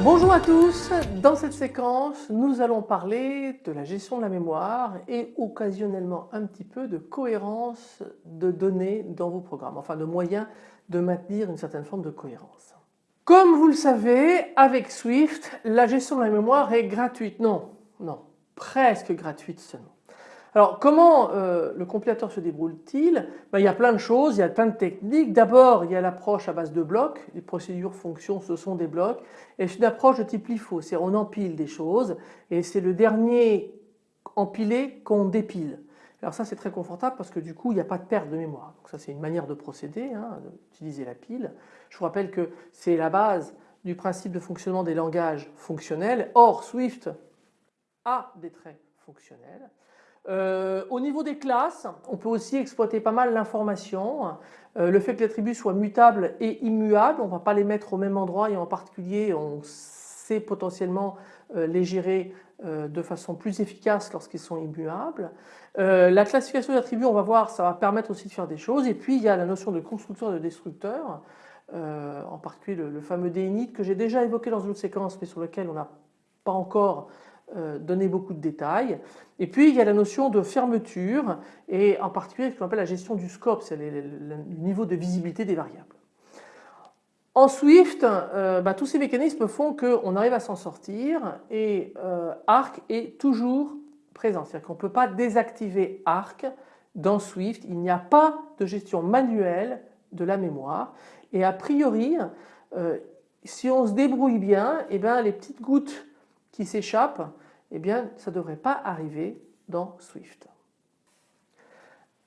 Bonjour à tous, dans cette séquence nous allons parler de la gestion de la mémoire et occasionnellement un petit peu de cohérence de données dans vos programmes, enfin de moyens de maintenir une certaine forme de cohérence. Comme vous le savez avec Swift la gestion de la mémoire est gratuite, non, non, presque gratuite seulement. Alors comment euh, le compilateur se débrouille-t-il? Ben, Il y a plein de choses, il y a plein de techniques. D'abord il y a l'approche à base de blocs, les procédures fonctions ce sont des blocs et c'est une approche de type LIFO, c'est on empile des choses et c'est le dernier empilé qu'on dépile. Alors ça c'est très confortable parce que du coup il n'y a pas de perte de mémoire. Donc ça c'est une manière de procéder, hein, d'utiliser la pile. Je vous rappelle que c'est la base du principe de fonctionnement des langages fonctionnels. Or Swift a des traits fonctionnels. Euh, au niveau des classes, on peut aussi exploiter pas mal l'information. Euh, le fait que les attributs soient mutables et immuables, on ne va pas les mettre au même endroit et en particulier on potentiellement euh, les gérer de façon plus efficace lorsqu'ils sont immuables. la classification des attributs, on va voir, ça va permettre aussi de faire des choses. Et puis il y a la notion de constructeur et de destructeur, en particulier le, fameux d'init que j'ai déjà évoqué dans une autre séquence mais sur lequel on n'a pas encore euh, donner beaucoup de détails. Et puis il y a la notion de fermeture et en particulier ce qu'on appelle la gestion du scope, c'est le, niveau de visibilité des variables. En Swift, euh, bah, tous ces mécanismes font qu'on arrive à s'en sortir et euh, Arc est toujours présent. C'est-à-dire qu'on ne peut pas désactiver Arc dans Swift. Il n'y a pas de gestion manuelle de la mémoire et a priori, si on se débrouille bien, eh bien les petites gouttes qui s'échappent, eh bien ça ne devrait pas arriver dans Swift.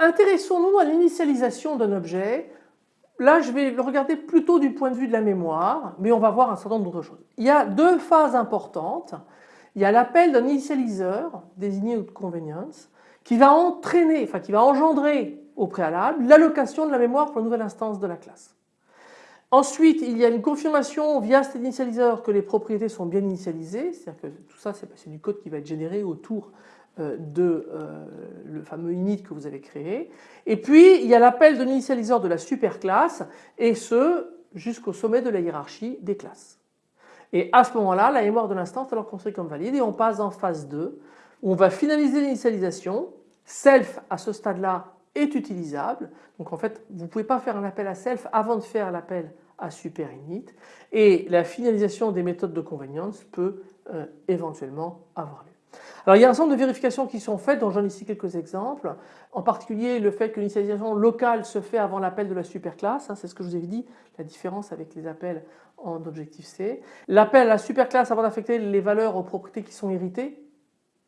Intéressons-nous à l'initialisation d'un objet. Là je vais le regarder plutôt du point de vue de la mémoire, mais on va voir un certain nombre d'autres choses. Il y a deux phases importantes. Il y a l'appel d'un initialiseur, désigné de convenience, qui va entraîner, enfin qui va engendrer au préalable l'allocation de la mémoire pour la nouvelle instance de la classe. Ensuite, il y a une confirmation via cet initialiseur que les propriétés sont bien initialisées, c'est-à-dire que tout ça c'est du code qui va être généré autour de euh, le fameux init que vous avez créé. Et puis il y a l'appel de l'initialiseur de la superclasse et ce jusqu'au sommet de la hiérarchie des classes. Et à ce moment-là, la mémoire de l'instance est alors considérée comme valide et on passe en phase 2 où on va finaliser l'initialisation. Self à ce stade-là est utilisable. Donc en fait vous ne pouvez pas faire un appel à self avant de faire l'appel à super init et la finalisation des méthodes de convenience peut euh, éventuellement avoir lieu. Alors il y a un certain nombre de vérifications qui sont faites dont j'en ai ici quelques exemples. En particulier le fait que l'initialisation locale se fait avant l'appel de la superclasse, hein, c'est ce que je vous avais dit, la différence avec les appels en objectif C. L'appel à la superclasse avant d'affecter les valeurs aux propriétés qui sont héritées,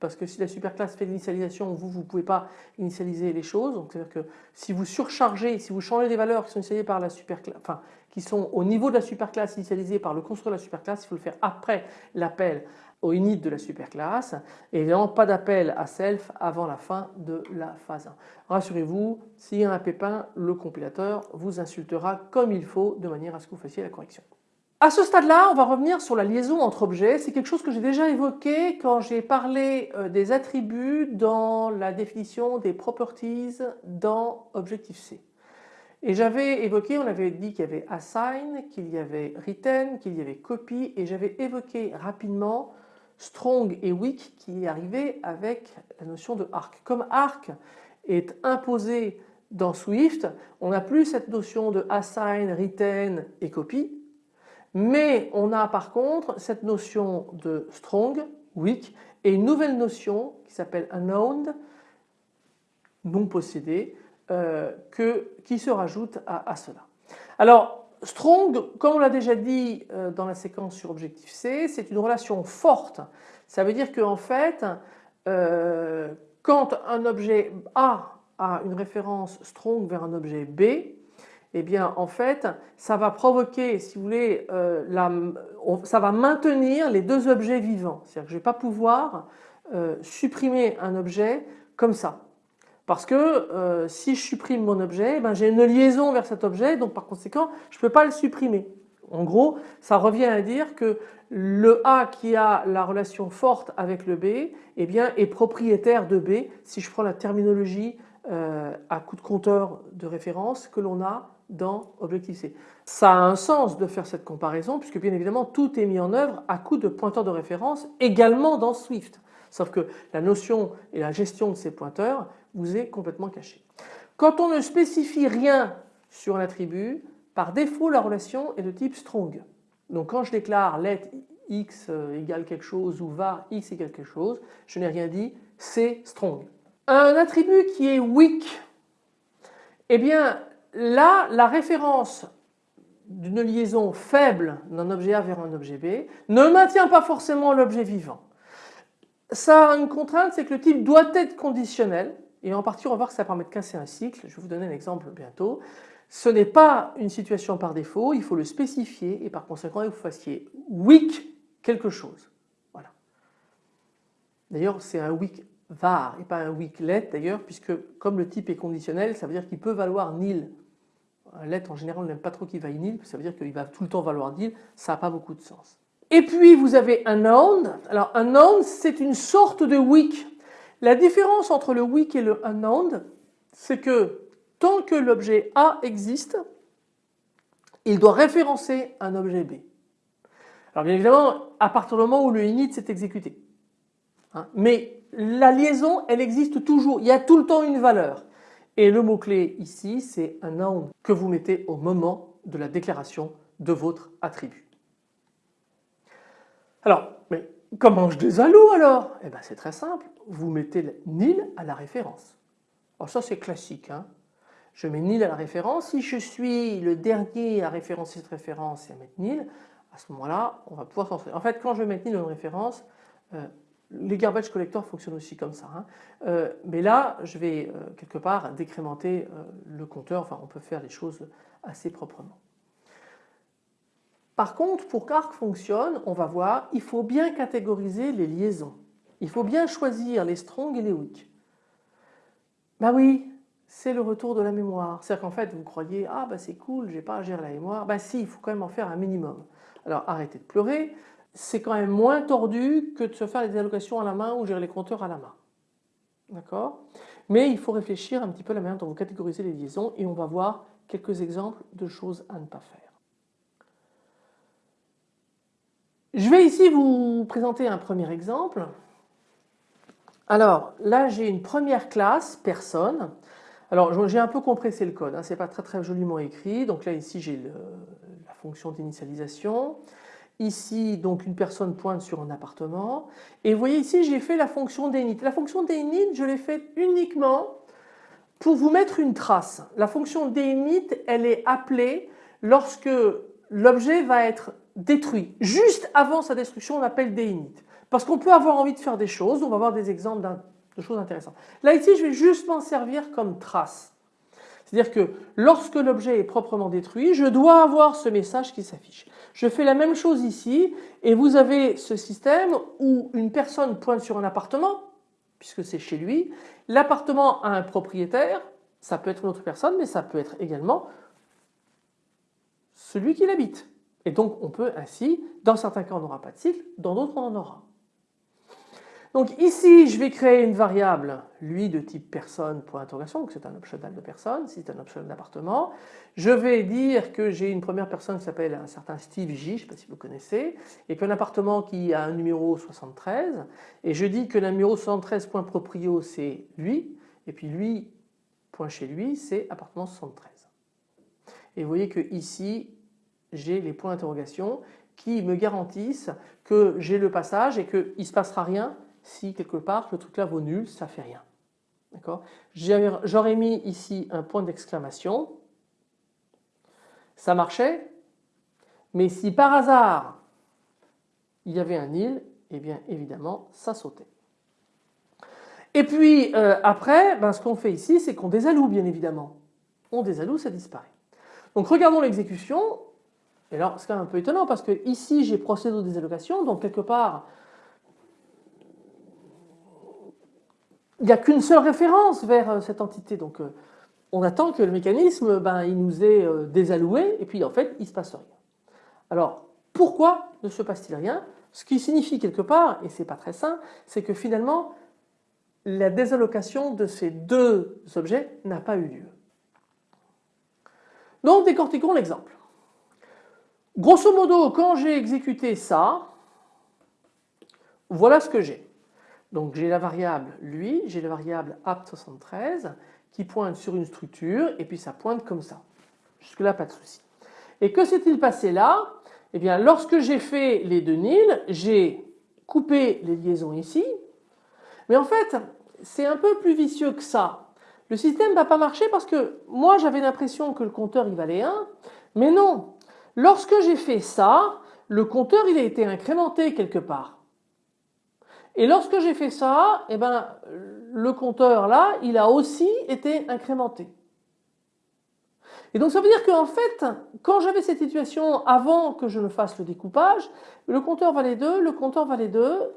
parce que si la superclasse fait l'initialisation, vous, vous ne pouvez pas initialiser les choses. Donc c'est-à-dire que si vous surchargez, si vous changez les valeurs qui sont initialisées par la superclasse, enfin qui sont au niveau de la superclasse initialisée par le constructeur de la superclasse, il faut le faire après l'appel au init de la superclasse et évidemment pas d'appel à self avant la fin de la phase 1. Rassurez-vous, s'il y a un pépin, le compilateur vous insultera comme il faut de manière à ce que vous fassiez la correction. À ce stade-là, on va revenir sur la liaison entre objets. C'est quelque chose que j'ai déjà évoqué quand j'ai parlé euh, des attributs dans la définition des properties dans Objective-C. Et j'avais évoqué, on avait dit qu'il y avait assign, qu'il y avait retain, qu'il y avait copy et j'avais évoqué rapidement strong et weak qui arrivaient avec la notion de arc. Comme arc est imposé dans Swift, on n'a plus cette notion de assign, retain et copy mais on a par contre cette notion de strong, weak et une nouvelle notion qui s'appelle unknown, non possédé, euh, qui se rajoute à, cela. Alors strong, comme on l'a déjà dit euh, dans la séquence sur objectif C, c'est une relation forte. Ça veut dire qu'en fait, euh, quand un objet A a une référence strong vers un objet B, eh bien en fait ça va provoquer si vous voulez euh, ça va maintenir les deux objets vivants. C'est-à-dire que je ne vais pas pouvoir supprimer un objet comme ça. Parce que euh, si je supprime mon objet, eh ben, j'ai une liaison vers cet objet donc par conséquent je ne peux pas le supprimer. En gros, ça revient à dire que le A qui a la relation forte avec le B eh est propriétaire de B si je prends la terminologie euh, à coup de compteur de référence que l'on a dans Objective-C. Ça a un sens de faire cette comparaison puisque bien évidemment tout est mis en œuvre à coup de pointeur de référence également dans Swift. Sauf que la notion et la gestion de ces pointeurs vous est complètement cachée. Quand on ne spécifie rien sur un attribut, par défaut la relation est de type strong. Donc quand je déclare let x égale quelque chose ou var x égale quelque chose, je n'ai rien dit, c'est strong. Un attribut qui est weak, eh bien là la référence d'une liaison faible d'un objet A vers un objet B ne maintient pas forcément l'objet vivant. Ça a une contrainte, c'est que le type doit être conditionnel et en partie on va voir que ça permet de casser un cycle, je vais vous donner un exemple bientôt. Ce n'est pas une situation par défaut, il faut le spécifier et par conséquent il faut fassiez weak quelque chose. Voilà. D'ailleurs c'est un weak var et pas un weak let d'ailleurs puisque comme le type est conditionnel ça veut dire qu'il peut valoir nil. Un let en général on n'aime pas trop qu'il vaille nil, ça veut dire qu'il va tout le temps valoir nil, ça n'a pas beaucoup de sens. Et puis vous avez un noun. Alors un noun c'est une sorte de weak. La différence entre le weak et le unknown c'est que tant que l'objet A existe il doit référencer un objet B. Alors bien évidemment à partir du moment où le init s'est exécuté. Hein. mais la liaison elle existe toujours, il y a tout le temps une valeur. Et le mot-clé ici c'est un noun que vous mettez au moment de la déclaration de votre attribut. Alors, mais comment je désaloue alors? Eh bien c'est très simple, vous mettez nil à la référence. Alors ça c'est classique, hein. je mets nil à la référence, si je suis le dernier à référencer cette référence et à mettre nil, à ce moment-là on va pouvoir s'en En fait quand je vais mettre nil dans une référence, euh, les garbage collectors fonctionnent aussi comme ça, hein. euh, mais là je vais euh, quelque part décrémenter le compteur, enfin on peut faire les choses assez proprement. Par contre, pour qu'Arc fonctionne, on va voir, il faut bien catégoriser les liaisons. Il faut bien choisir les strong et les weak. Bah oui, c'est le retour de la mémoire. C'est-à-dire qu'en fait, vous croyez, ah bah c'est cool, j'ai pas à gérer la mémoire. Bah si, il faut quand même en faire un minimum. Alors arrêtez de pleurer, c'est quand même moins tordu que de se faire les allocations à la main ou gérer les compteurs à la main. D'accord? Mais il faut réfléchir un petit peu à la manière dont vous catégorisez les liaisons et on va voir quelques exemples de choses à ne pas faire. Je vais ici vous présenter un premier exemple. Alors là j'ai une première classe personne. Alors j'ai un peu compressé le code, hein, c'est pas très très joliment écrit. Donc là ici j'ai la fonction d'initialisation. Ici donc une personne pointe sur un appartement. Et vous voyez ici j'ai fait la fonction d'init. La fonction d'init je l'ai faite uniquement pour vous mettre une trace. La fonction d'init elle est appelée lorsque l'objet va être détruit. Juste avant sa destruction, on appelle des init. Parce qu'on peut avoir envie de faire des choses, on va voir des exemples de choses intéressantes. Là ici, je vais juste m'en servir comme trace. C'est-à-dire que lorsque l'objet est proprement détruit, je dois avoir ce message qui s'affiche. Je fais la même chose ici et vous avez ce système où une personne pointe sur un appartement, puisque c'est chez lui. L'appartement a un propriétaire, ça peut être une autre personne, mais ça peut être également celui qui l'habite. Et donc on peut ainsi, dans certains cas on n'aura pas de cycle, dans d'autres on en aura. Donc ici je vais créer une variable lui de type personne interrogation, donc c'est un optional de personne, c'est un optional d'appartement. Je vais dire que j'ai une première personne qui s'appelle un certain Steve J, je ne sais pas si vous connaissez, et puis un appartement qui a un numéro 73, et je dis que le numéro 73 point proprio c'est lui, et puis lui point chez lui c'est appartement 73. Et vous voyez que ici j'ai les points d'interrogation qui me garantissent que j'ai le passage et qu'il ne se passera rien si quelque part le truc là vaut nul, ça fait rien. D'accord? J'aurais mis ici un point d'exclamation, ça marchait, mais si par hasard il y avait un nil, eh bien évidemment ça sautait. Et puis euh, après, ben, ce qu'on fait ici, c'est qu'on désaloue bien évidemment. On désaloue, ça disparaît. Donc regardons l'exécution, et alors c'est quand même un peu étonnant parce que ici j'ai procédé aux désallocations, donc quelque part il n'y a qu'une seule référence vers euh, cette entité. Donc euh, on attend que le mécanisme ben, il nous est euh, désalloué et puis en fait il ne se passe rien. Alors pourquoi ne se passe-t-il rien? Ce qui signifie quelque part, et c'est pas très sain, c'est que finalement la désallocation de ces deux objets n'a pas eu lieu. Donc décortiquons l'exemple. Grosso modo, quand j'ai exécuté ça, voilà ce que j'ai. Donc j'ai la variable lui, j'ai la variable apt73 qui pointe sur une structure et puis ça pointe comme ça. Jusque là pas de souci. Et que s'est-il passé là? Eh bien lorsque j'ai fait les deux nils, j'ai coupé les liaisons ici, mais en fait c'est un peu plus vicieux que ça. Le système ne va pas marcher parce que moi j'avais l'impression que le compteur il valait 1, mais non. Lorsque j'ai fait ça, le compteur il a été incrémenté quelque part. Et lorsque j'ai fait ça, eh ben, le compteur là, il a aussi été incrémenté. Et donc ça veut dire qu'en fait, quand j'avais cette situation avant que je ne fasse le découpage, le compteur valait 2, le compteur valait 2,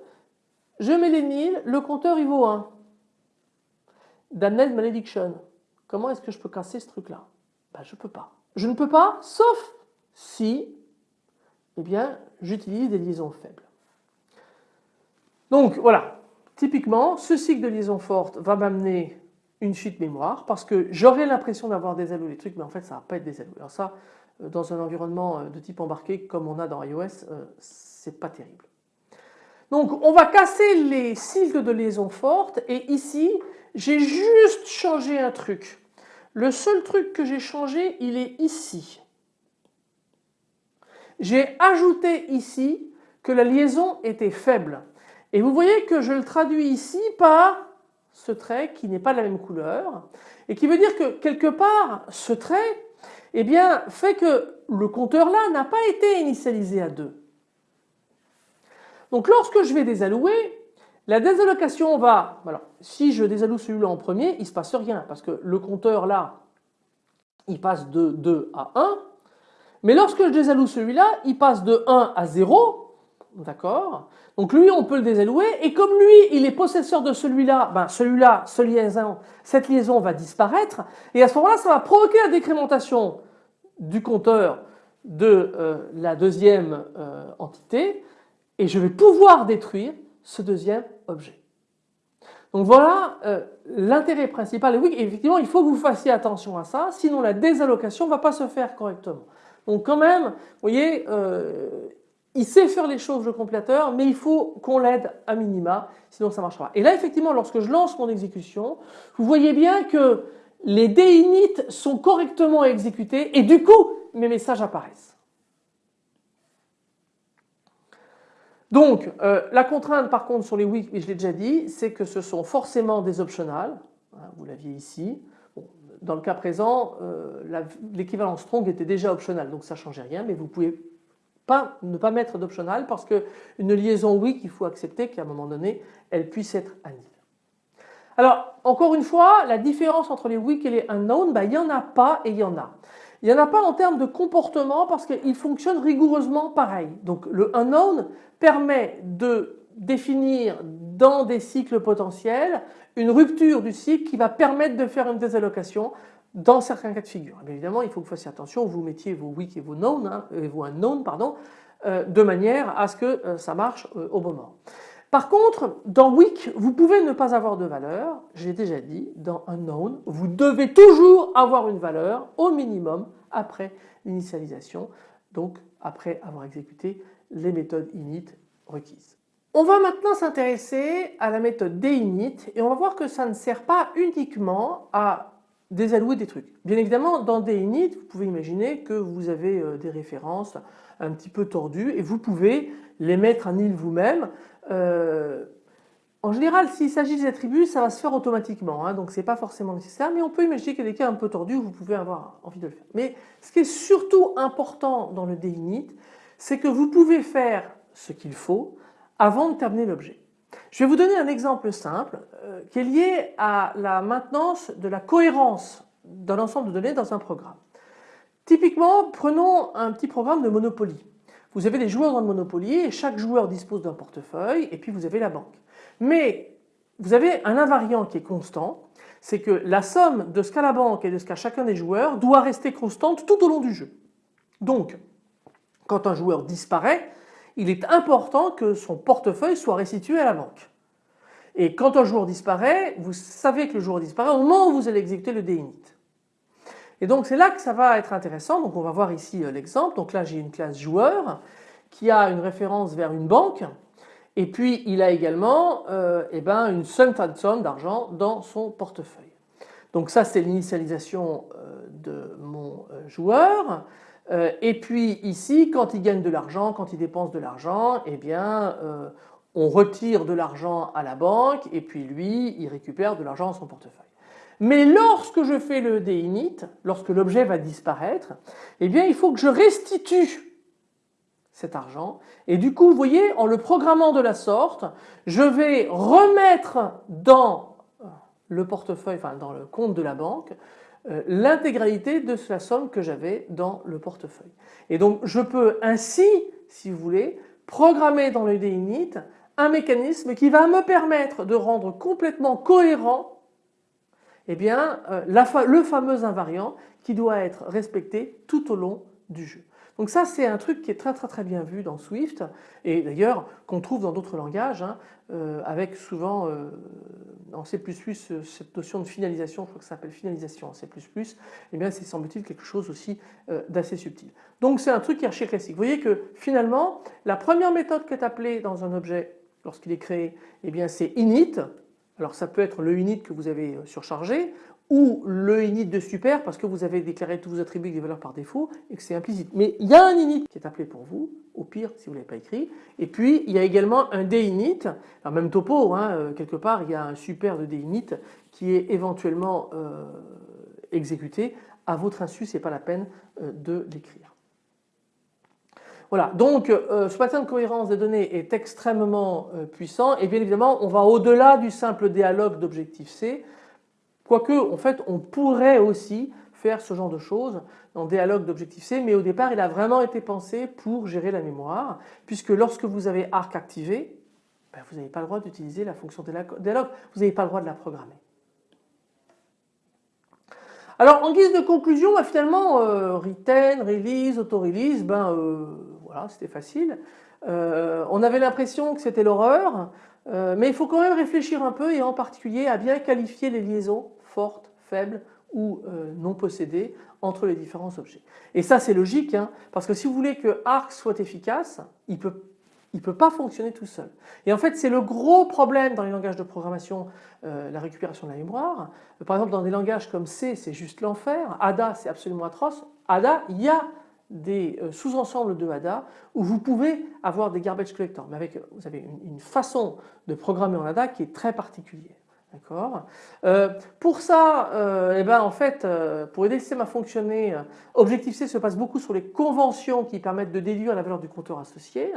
je mets les nils, le compteur il vaut 1. Damned malediction. Comment est-ce que je peux casser ce truc-là? Ben, Je ne peux pas. Je ne peux pas, sauf si eh bien, j'utilise des liaisons faibles. Donc voilà, typiquement, ce cycle de liaison forte va m'amener une fuite mémoire parce que j'aurais l'impression d'avoir désalloué les trucs, mais en fait ça ne va pas être désalloué. Alors ça, euh, dans un environnement euh, de type embarqué comme on a dans iOS, euh, c'est pas terrible. Donc on va casser les cycles de liaison forte et ici j'ai juste changé un truc. Le seul truc que j'ai changé il est ici. J'ai ajouté ici que la liaison était faible. Et vous voyez que je le traduis ici par ce trait qui n'est pas de la même couleur et qui veut dire que quelque part ce trait eh bien, fait que le compteur là n'a pas été initialisé à 2. Donc lorsque je vais désallouer, la désallocation va, alors si je désalloue celui-là en premier, il ne se passe rien parce que le compteur là, il passe de 2 à 1, mais lorsque je désalloue celui-là, il passe de 1 à 0, D'accord Donc lui, on peut le désallouer. Et comme lui, il est possesseur de celui-là, ben celui-là, ce liaison, cette liaison va disparaître. Et à ce moment-là, ça va provoquer la décrémentation du compteur de euh, la deuxième euh, entité. Et je vais pouvoir détruire ce deuxième objet. Donc voilà euh, l'intérêt principal. Et oui, effectivement, il faut que vous fassiez attention à ça, sinon la désallocation ne va pas se faire correctement. Donc quand même, vous voyez, il sait faire les choses le compilateur, mais il faut qu'on l'aide à minima, sinon ça ne marchera pas. Et là effectivement lorsque je lance mon exécution, vous voyez bien que les dinit sont correctement exécutés et du coup mes messages apparaissent. Donc euh, la contrainte par contre sur les weak, et je l'ai déjà dit, c'est que ce sont forcément des optionales, hein, vous l'aviez ici. Dans le cas présent, euh, l'équivalent strong était déjà optional, donc ça ne changeait rien, mais vous pouvez pas, ne pas mettre d'optional parce qu'une liaison weak, il faut accepter qu'à un moment donné, elle puisse être annulée. Alors, encore une fois, la différence entre les weak et les unknown, ben, il n'y en a pas et il y en a. Il n'y en a pas en termes de comportement parce qu'ils fonctionnent rigoureusement pareil. Donc le unknown permet de définir dans des cycles potentiels une rupture du cycle qui va permettre de faire une désallocation dans certains cas de figure. évidemment, il faut que vous fassiez attention, vous mettiez vos weak et vos known, hein, et vos unknown, pardon, euh, de manière à ce que euh, ça marche euh, au moment. Par contre, dans weak, vous pouvez ne pas avoir de valeur, j'ai déjà dit, dans unknown, vous devez toujours avoir une valeur au minimum après l'initialisation, donc après avoir exécuté les méthodes init requises. On va maintenant s'intéresser à la méthode d'init et on va voir que ça ne sert pas uniquement à désallouer des trucs. Bien évidemment, dans des init, vous pouvez imaginer que vous avez euh, des références un petit peu tordues et vous pouvez les mettre en île vous-même. Euh, en général, s'il s'agit des attributs, ça va se faire automatiquement, hein, donc ce n'est pas forcément nécessaire, mais on peut imaginer qu'il y a des cas un peu tordus où vous pouvez avoir envie de le faire. Mais ce qui est surtout important dans le d'init, c'est que vous pouvez faire ce qu'il faut avant de terminer l'objet. Je vais vous donner un exemple simple euh, qui est lié à la maintenance de la cohérence d'un ensemble de données dans un programme. Typiquement, prenons un petit programme de Monopoly. Vous avez des joueurs dans le Monopoly et chaque joueur dispose d'un portefeuille et puis vous avez la banque. Mais vous avez un invariant qui est constant, c'est que la somme de ce qu'a la banque et de ce qu'a chacun des joueurs doit rester constante tout au long du jeu. Donc, Quand un joueur disparaît, il est important que son portefeuille soit restitué à la banque. Et quand un joueur disparaît, vous savez que le joueur disparaît au moment où vous allez exécuter le DINIT. Et donc c'est là que ça va être intéressant. Donc on va voir ici euh, l'exemple. Donc là j'ai une classe joueur qui a une référence vers une banque et puis il a également euh, eh ben, une seule somme d'argent dans son portefeuille. Donc ça c'est l'initialisation euh, de mon euh, et puis ici quand il gagne de l'argent, quand il dépense de l'argent, eh bien on retire de l'argent à la banque et puis lui il récupère de l'argent dans son portefeuille. Mais lorsque je fais le DINIT, lorsque l'objet va disparaître, eh bien il faut que je restitue cet argent. Et du coup, vous voyez, en le programmant de la sorte, je vais remettre dans le portefeuille, enfin dans le compte de la banque, euh, l'intégralité de la somme que j'avais dans le portefeuille. Et donc je peux ainsi, si vous voulez, programmer dans le DINIT un mécanisme qui va me permettre de rendre complètement cohérent eh bien, euh, le fameux invariant qui doit être respecté tout au long du jeu. Donc ça c'est un truc qui est très très très bien vu dans Swift et d'ailleurs qu'on trouve dans d'autres langages hein, euh, avec souvent euh, en C++ euh, cette notion de finalisation, je crois que ça s'appelle finalisation en C++, et eh bien c'est semble-t-il quelque chose aussi d'assez subtil. Donc c'est un truc qui est archi classique. Vous voyez que finalement la première méthode qui est appelée dans un objet lorsqu'il est créé, eh bien c'est init, alors ça peut être le init que vous avez surchargé ou le init de super parce que vous avez déclaré tous vos attributs avec des valeurs par défaut et que c'est implicite. Mais il y a un init qui est appelé pour vous, au pire si vous ne l'avez pas écrit. Et puis il y a également un dinit, alors même topo, hein, euh, quelque part il y a un super de dinit qui est éventuellement euh, exécuté. À votre insu, ce n'est pas la peine euh, de l'écrire. Voilà, donc ce pattern de cohérence des données est extrêmement puissant et bien évidemment on va au-delà du simple dialogue d'objectif C Quoique, en fait, on pourrait aussi faire ce genre de choses dans Dialogue d'objectif C, mais au départ, il a vraiment été pensé pour gérer la mémoire, puisque lorsque vous avez arc activé, ben, vous n'avez pas le droit d'utiliser la fonction dialogue, vous n'avez pas le droit de la programmer. Alors en guise de conclusion, ben, finalement, euh, retain, release, auto-release, ben euh, voilà, c'était facile. Euh, on avait l'impression que c'était l'horreur, euh, mais il faut quand même réfléchir un peu et en particulier à bien qualifier les liaisons fortes, faibles ou euh, non possédées entre les différents objets. Et ça c'est logique hein, parce que si vous voulez que Arc soit efficace, il peut il ne peut pas fonctionner tout seul. Et en fait, c'est le gros problème dans les langages de programmation, euh, la récupération de la mémoire. Par exemple, dans des langages comme C, c'est juste l'enfer. ADA, c'est absolument atroce. ADA, il y a des euh, sous-ensembles de ADA où vous pouvez avoir des garbage collectors, mais avec vous avez une, façon de programmer en ADA qui est très particulière. D'accord. Euh, pour ça, euh, eh ben en fait, pour aider le système à fonctionner, Objective-C se passe beaucoup sur les conventions qui permettent de déduire la valeur du compteur associé.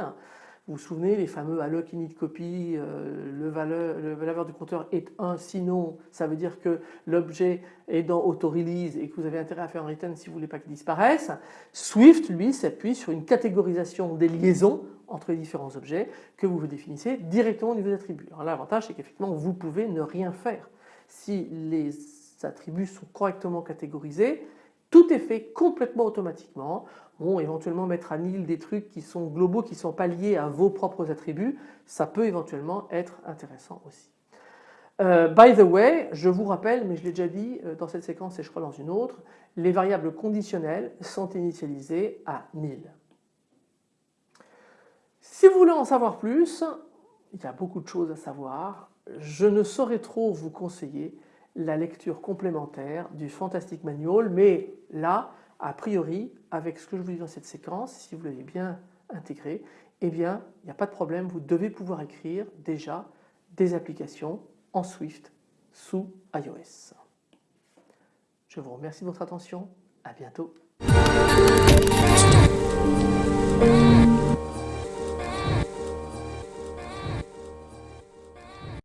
Vous vous souvenez les fameux alloc init copy, euh, le, valeur, le valeur du compteur est 1 sinon ça veut dire que l'objet est dans auto-release et que vous avez intérêt à faire un return si vous voulez pas qu'il disparaisse. Swift lui s'appuie sur une catégorisation des liaisons entre les différents objets que vous définissez directement au niveau des attributs. Alors l'avantage c'est qu'effectivement vous pouvez ne rien faire. Si les attributs sont correctement catégorisés, tout est fait complètement automatiquement. Bon, éventuellement mettre à nil des trucs qui sont globaux, qui ne sont pas liés à vos propres attributs, ça peut éventuellement être intéressant aussi. Euh, by the way, je vous rappelle, mais je l'ai déjà dit euh, dans cette séquence et je crois dans une autre, les variables conditionnelles sont initialisées à nil. Si vous voulez en savoir plus, il y a beaucoup de choses à savoir. Je ne saurais trop vous conseiller la lecture complémentaire du Fantastic Manual, mais là, a priori, avec ce que je vous dis dans cette séquence, si vous l'avez bien intégré, eh bien, il n'y a pas de problème, vous devez pouvoir écrire déjà des applications en Swift sous iOS. Je vous remercie de votre attention, à bientôt.